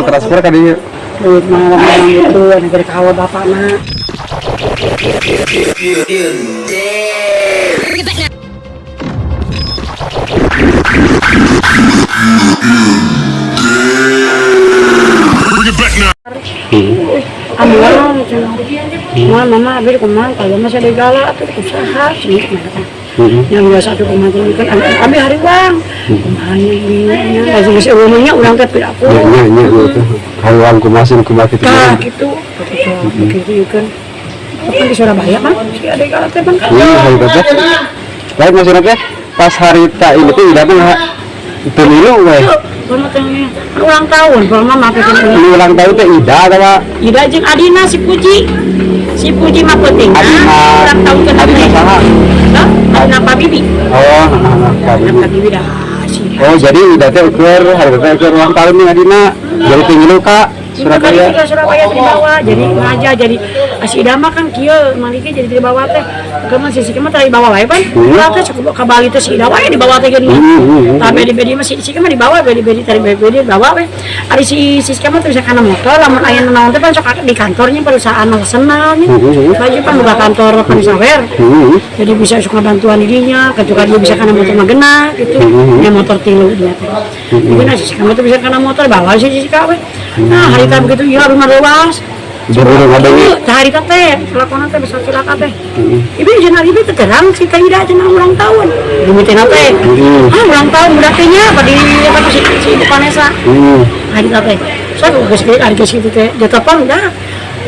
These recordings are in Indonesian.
mau transfer kan dia? Duit malam-malam gitu negara kawa bapak mah. Amuan mama mama abis ke mana kalau masih ada galak tuh usaha ke mana yang biasa tuh kemarin kan abi hari bang ke mana ini masih masih umumnya ulang tapi aku gitu kalau aku masih ke mati nah gitu. Begitu begitu kan. Kan di Surabaya bang? Si ada galak teh bang? Iya hari teh baik masyarakat pas hari tak ini tuh datang pemilu weh Kalau ulang tahun, kalau mama pengen ulang tahun teh Ida atau Ida jeung Adina si Puji. Si Puji mah penting. Adina. Ulang tahun ke Adina. Saha Bibi. oh Bibi? Dah. Oh jadi Ida teh ukur teh ukur ulang tahun nih Adina jadi pemilu kak Surabaya Surabaya Surabaya di bawah jadi ngaja jadi si Ida mah kan kieu maliki jadi di bawah teh. Kemudian si Siki mah tadi di bawah wae pan. Ulah teh cukup ka Bali teh si Ida wae di bawah teh geuning Hmm, tapi di bedi mah si Siki mah di bawah bedi bedi tadi bedi bedi di bawah we ari si si Siki mah teh bisa kana motor lamun aya naon teh pan sok di kantornya perusahaan nasionalnya baju pan buka kantor pensawer Hmm, jadi bisa suka bantuan dirinya ketika dia bisa karena motor magena gitu. Ya motor tilu dia teh. Mungkin sih kamu tuh bisa karena motor bawa sih sih kawe nah hari tadi begitu ya rumah luas hari teh kelakuan teh bisa celaka teh ibu jangan ibu terang si teh tidak jangan ulang tahun. Demi teh teh ah ulang tahun berarti nya apa di apa si si hmm, hari teh saya geus kitu teh dia telepon dah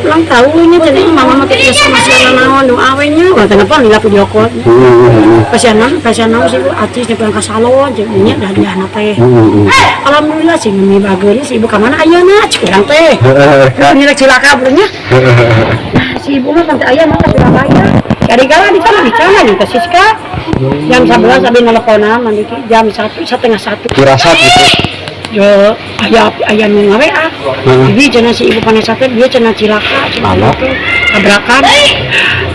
ulang tahunnya jadi mama mah teh sama si naon nu awenya. Ulah telepon di video call hmm, hmm, pasianan pasianan sih artis di ke salon jadinya dah dia anak teh. Hmm, alhamdulillah sih mimi bageuri si ibu ke mana? Ayeuna curang teh. Hmm. ini lagi cilaka benernya si ibu mah tante ayah mah ke Surabaya cari gala di sana di sana ke Siska. Jam 11 abis nelponan nanti jam satu setengah satu. Firasat gitu yo ayah ayah nu ngawe ah. Hmm. jadi cenah si ibu panas sate dia cenah cilaka Anak. itu tabrakan.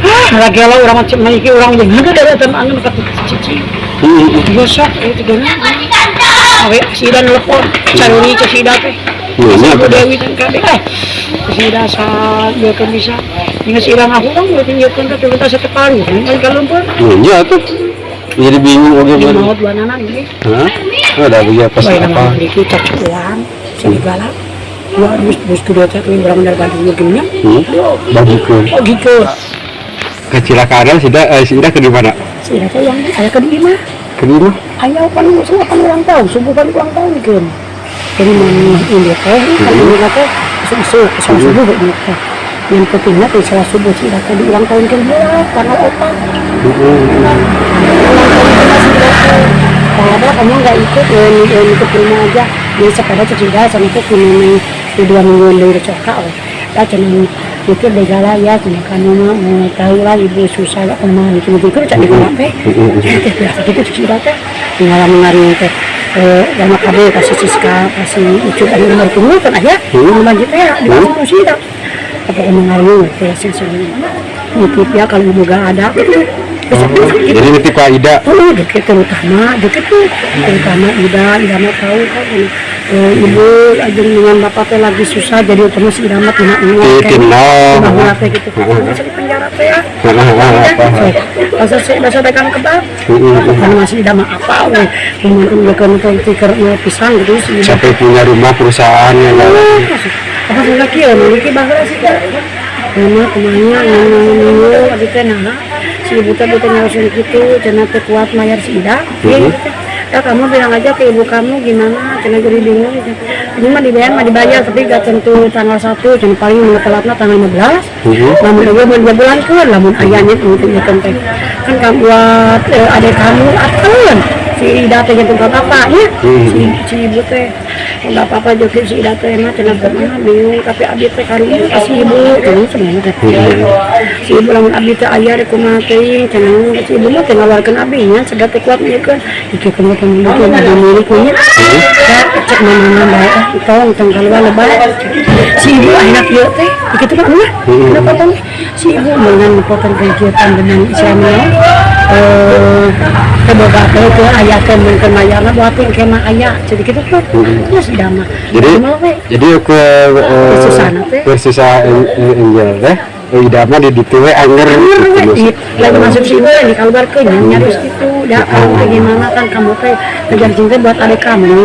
Ah lagi lo orang macam ini orang yang ada dari teman angin ke cici. Hmm, gosok itu gini awe si dan telepon caruri ke si teh. Ibu bener. dewi dan kabeh eh si sa dia kan bisa. Dengan si irang aku kan dia tunjukkan ke kita sekali kan kalau lumpur hmm, iya tuh jadi bingung oke dia baru mau dua anak ini Hah? ada apa? sih apa cek uang segala. Dua bus bus kedua cek ini berapa dari Bandung gini hmm? bagikan oh gitu. Kecelakaan sudah eh, sudah ke mana? Si Raka yang ayah ke di mana ke di mana ayah kan semua kan ulang tahun subuh kan ulang tahun kan jadi mana ini teh kan ini kata subuh subuh subuh ini teh. Yang pentingnya tuh salah subuh si Raka di ulang tahun dia karena otak Kalau kamu nggak ikut, ya, ya, ikut rumah aja. Di sepeda cecida sama itu kini di dua minggu dari coka. Ya cuman mikir begala ya, cuma kamu mau tahu lah ibu susah ya ke mana itu mungkin kerja di mana teh. Biasa gitu cecida teh. Tinggal mengaring teh. Eh, lama kabe kasih siska, kasih ucu dan nomor tunggu kan aja. Nomor gitu ya, di mana sih dah. Apa mengaring teh sih sebenarnya. Mungkin ya kalau ibu gak ada. Gitu. Jadi nanti Pak Ida Oh, deket terutama, deket tuh terutama Ida, Ida mah tahu kan eh, ibu aja dengan bapak teh lagi susah jadi terus Ida mah tina Di Timno. bahwa teh gitu, di penjara teh ya. apa Masa sih masa dagang kebab, kan masih Ida mah apa, weh, kemudian dia kan tuh tikar pisang gitu sih. Sampai punya rumah perusahaan yang apa sih lagi ya, memiliki bahasa sih kan. Mama ke mana, nunggu, teh nah, si ibu teh betul langsung gitu, cina teh kuat mayar si Ida, gitu teh. Ya kamu bilang aja ke ibu kamu gimana, cina jadi bingung gitu. Ini mah dibayar mah dibayar, tapi gak tentu tanggal satu, cina paling mau telatnya tanggal 15. Namun dia mau dua bulan kan, namun ayahnya itu ya teh. Kan kamu buat eh, adik kamu atau si Ida teh gitu gak apa-apa ya, si, si ibu teh nggak apa-apa juga si Ida teh mah cenah ke mana bingung. Tapi abi teh kali kasih ibu kan sebenarnya teh si ibu lamun abi teh aya rek kumaha teh cenah si ibu mah teh ngawarkeun abi nya sedat teh kuat kan iki kamu teh milik ada miliknya ya cek mana bae ah tong tong kalau lebay si ibu anak ieu teh teh mah kenapa teh si ibu dengan potong kegiatan dengan Islamnya eh keboga teh ke aya teh mungkin mayarna buat yang kema aya jadi gitu tuh terus ida mah Jadi jadi ke eh, Versusana teh. Versusa Angel teh Ida mah di ditu we anger gitu, lagi masuk sih gue di kabar ke nyarus gitu dah kamu teh gimana kan kamu teh ngejar cinta buat adik kamu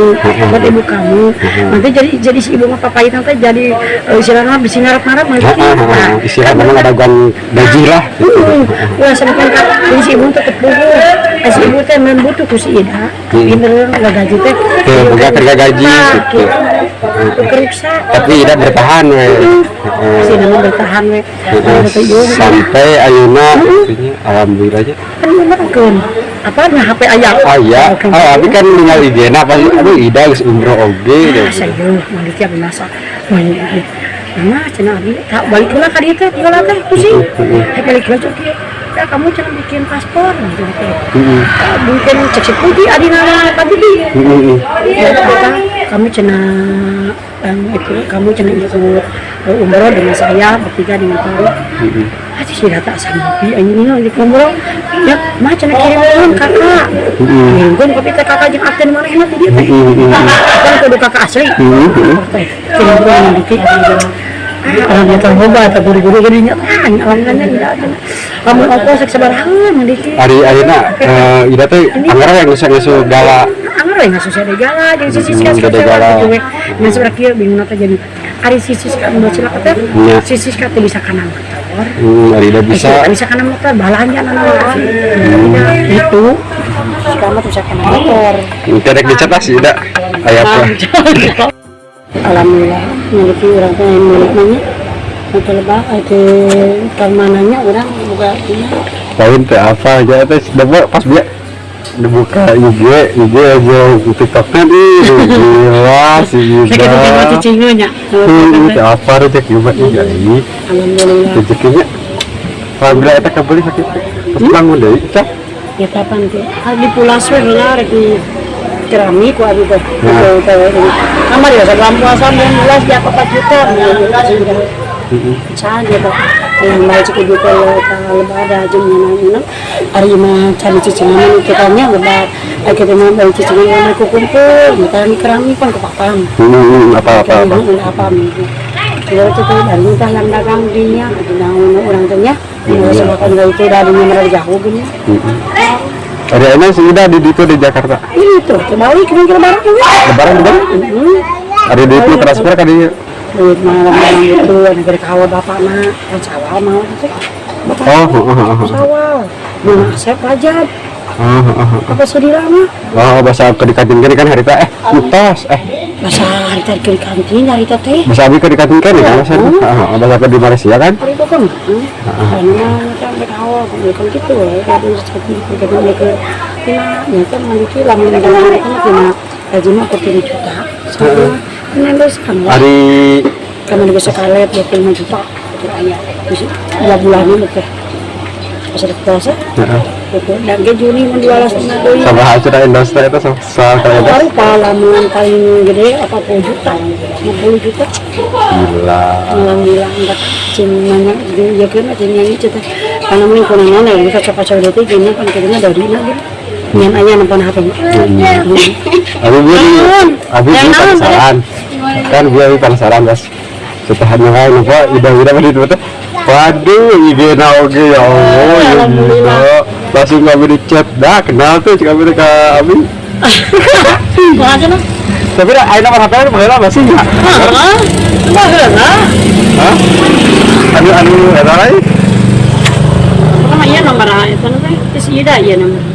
buat ibu kamu. Nanti jadi jadi si ibu mah papai nanti jadi eh, istilahnya bisa ngarap ngarap nanti Ah, ah, ah, ah. Istilahnya ada gwan gaji lah gitu. Wah, sampai kan si ibu tetep buku. Si ibu teh memang butuh ku si Ida. Pinter nggak gaji teh. Tuh, buka kerja gaji, gitu. Keriksa. Tapi Ida bertahan we. Si we. Juga. Sampai artinya alhamdulillah aja. Kan bener kan. Apa HP ayah? Ah iya, ah, tapi kan tinggal pasti aduh Ida geus umroh oge Ah, gitu. cenah abi tak balik kula ka dieu teh tinggal teh pusing. Balik kula tuh Ya kamu jangan bikin paspor gitu. Heeh. Ah, Mungkin cek putih adina tadi di. Heeh. ya apa kamu cina um, itu kamu cina ikut uh, umroh dengan saya bertiga dengan kamu Hati sih data sama bi ini lagi umroh ya mah cina kirim kakak kirim kan kopi teh kakak jeung akten mana enak dia teh kan kudu kakak asli kirim pun yang Alam ya kan boba atau guru-guru gini nya kan tidak ada. Kamu apa sek sebarangan dikit. Ari ayeuna eh, Ida teh anggar yang geus gala Anggar we ngasuh ada gala jeung sisi Hmm, sisi ada gala. Nya sebelah kieu bingung nata jadi ari sisi ka nu cilaka teh. Sisi ka teh bisa kana motor. Hmm, Ari Ida Bisa bisa bisa kana motor balanja nana Itu. Kamu bisa kana motor. Interek dicetak sih Ida. Aya apa? Alhamdulillah memiliki orang tua yang milik nanya itu lebah itu ke mananya orang buka punya. Poin teh apa aja teh dapat pas dia dibuka IG IG aja TikToknya nih gila si kita Hmm, teh apa rezeki juga iya ini Alhamdulillah. Rezekinya. Alhamdulillah eta kabeli sakit. Terus bangun deh ya kapan tuh di pulau Swer lah di keramik ku abi teh Nah. Kamar ya sebelum puasa 19 di apa 4 juta sudah saja tuh yang baik cukup juta ya kalau ada aja mana hari mah cari cicingan itu tanya lebar kita mah bayi cicingan yang mereka kumpul kita ini keramik kan kepapam Hmm, apa apa apa apa gitu kalau itu tuh dari entah yang dagang dinya dagang orang tuanya Ini sebabkan itu dari mereka jauh gini Ada enak sih Ida di itu di Jakarta. Itu kembali ke lebaran juga? Lebaran juga ada di itu transfer kan dia duit malam-malam itu negara kawal bapak mah kan sawal mau sih? Bapak oh oh oh oh. sawal. Nah saya pelajar. Apa sedih lama oh bahasa kedikatin kan kan hari eh mitos. Eh. Masa hari tadi ke kantin hari itu teh. Bahasa abi kedikatin kan ya bahasa oh bahasa ke di Malaysia kan? Hari itu kan karena kawal kan gitu ya seperti ya lama dengan per 7 juta. Ini lah hari kami juga sekali 25 juta. Itu bisa dua bulan ini teh ada puasa dan ke Juni menjual setengah doi sama hasil industri itu so- soal kayak baru palaman paling gede apa puluh juta. 50 juta. Gila. Alhamdulillah enggak. Cimanya ya kan cimanya itu teh karena mungkin kuna nana ya bisa cepat cepat itu gini kan kayaknya dari lagi Nyan ayah nampan HP Abi gue di Abi gue penasaran kan gue di penasaran guys nyoba nyoba ida ida pada itu tuh waduh ide oke ya Allah ya gila langsung kami di chat. Dah kenal tuh kami ke Abi. Makasih lah tapi dah ayo nomor HP nya mengenal masih nggak? Ah, bahaya Hah? anu anu ada lagi iya nomor itu nanti, terus iya dah iya nomor.